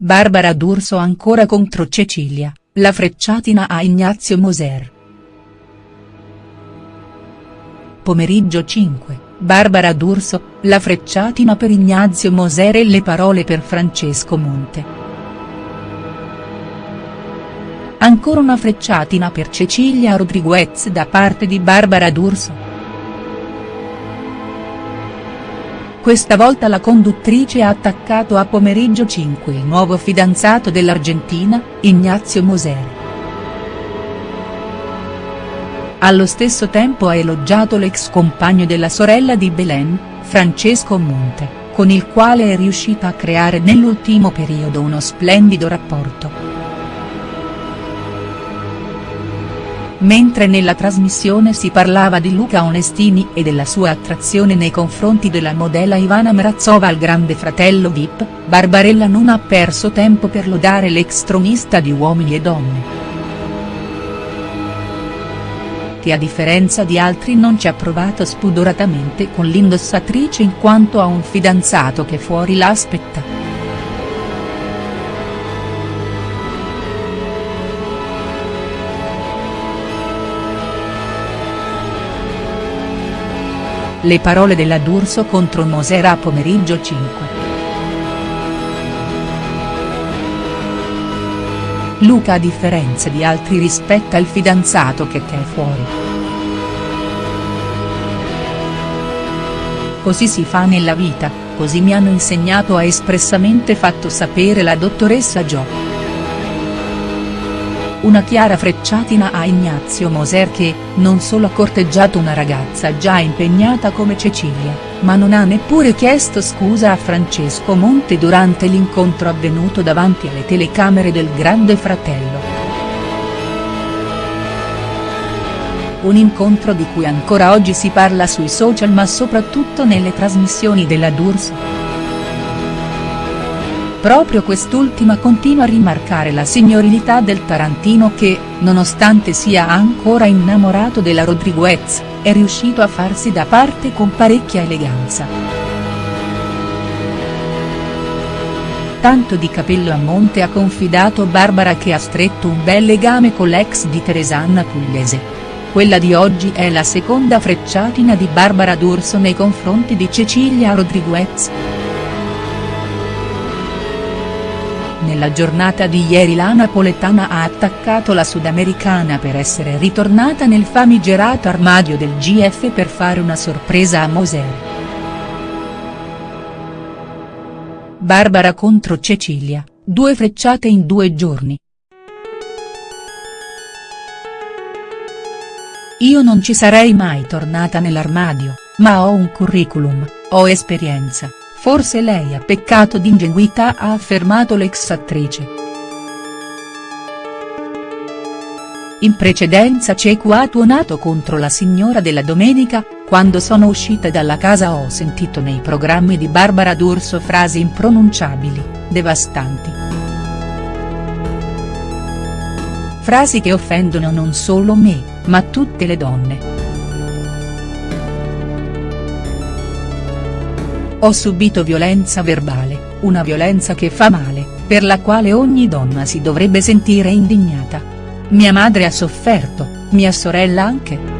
Barbara D'Urso ancora contro Cecilia, la frecciatina a Ignazio Moser. Pomeriggio 5, Barbara D'Urso, la frecciatina per Ignazio Moser e le parole per Francesco Monte. Ancora una frecciatina per Cecilia Rodriguez da parte di Barbara D'Urso. Questa volta la conduttrice ha attaccato a pomeriggio 5 il nuovo fidanzato dell'Argentina, Ignazio Moser. Allo stesso tempo ha elogiato l'ex compagno della sorella di Belen, Francesco Monte, con il quale è riuscita a creare nell'ultimo periodo uno splendido rapporto. Mentre nella trasmissione si parlava di Luca Onestini e della sua attrazione nei confronti della modella Ivana Mrazova al grande fratello Vip, Barbarella non ha perso tempo per lodare l'ex tronista di Uomini e Donne. Che a differenza di altri non ci ha provato spudoratamente con l'indossatrice in quanto ha un fidanzato che fuori la aspetta. Le parole della D'Urso contro Mosera a pomeriggio 5. Luca a differenza di altri rispetta il fidanzato che è fuori. Così si fa nella vita, così mi hanno insegnato ha espressamente fatto sapere la dottoressa Jo. Una chiara frecciatina a Ignazio Moser che, non solo ha corteggiato una ragazza già impegnata come Cecilia, ma non ha neppure chiesto scusa a Francesco Monte durante l'incontro avvenuto davanti alle telecamere del Grande Fratello. Un incontro di cui ancora oggi si parla sui social ma soprattutto nelle trasmissioni della D'Urso. Proprio quest'ultima continua a rimarcare la signorilità del tarantino che, nonostante sia ancora innamorato della Rodriguez, è riuscito a farsi da parte con parecchia eleganza. Tanto di capello a monte ha confidato Barbara che ha stretto un bel legame con l'ex di Teresanna Pugliese. Quella di oggi è la seconda frecciatina di Barbara D'Urso nei confronti di Cecilia Rodriguez. Nella giornata di ieri la napoletana ha attaccato la sudamericana per essere ritornata nel famigerato armadio del GF per fare una sorpresa a Moser. Barbara contro Cecilia, due frecciate in due giorni. Io non ci sarei mai tornata nell'armadio, ma ho un curriculum, ho esperienza, Forse lei ha peccato di ingenuità ha affermato l'ex attrice. In precedenza Cecu ha tuonato contro la signora della domenica, quando sono uscita dalla casa ho sentito nei programmi di Barbara D'Urso frasi impronunciabili, devastanti. Frasi che offendono non solo me, ma tutte le donne. Ho subito violenza verbale, una violenza che fa male, per la quale ogni donna si dovrebbe sentire indignata. Mia madre ha sofferto, mia sorella anche.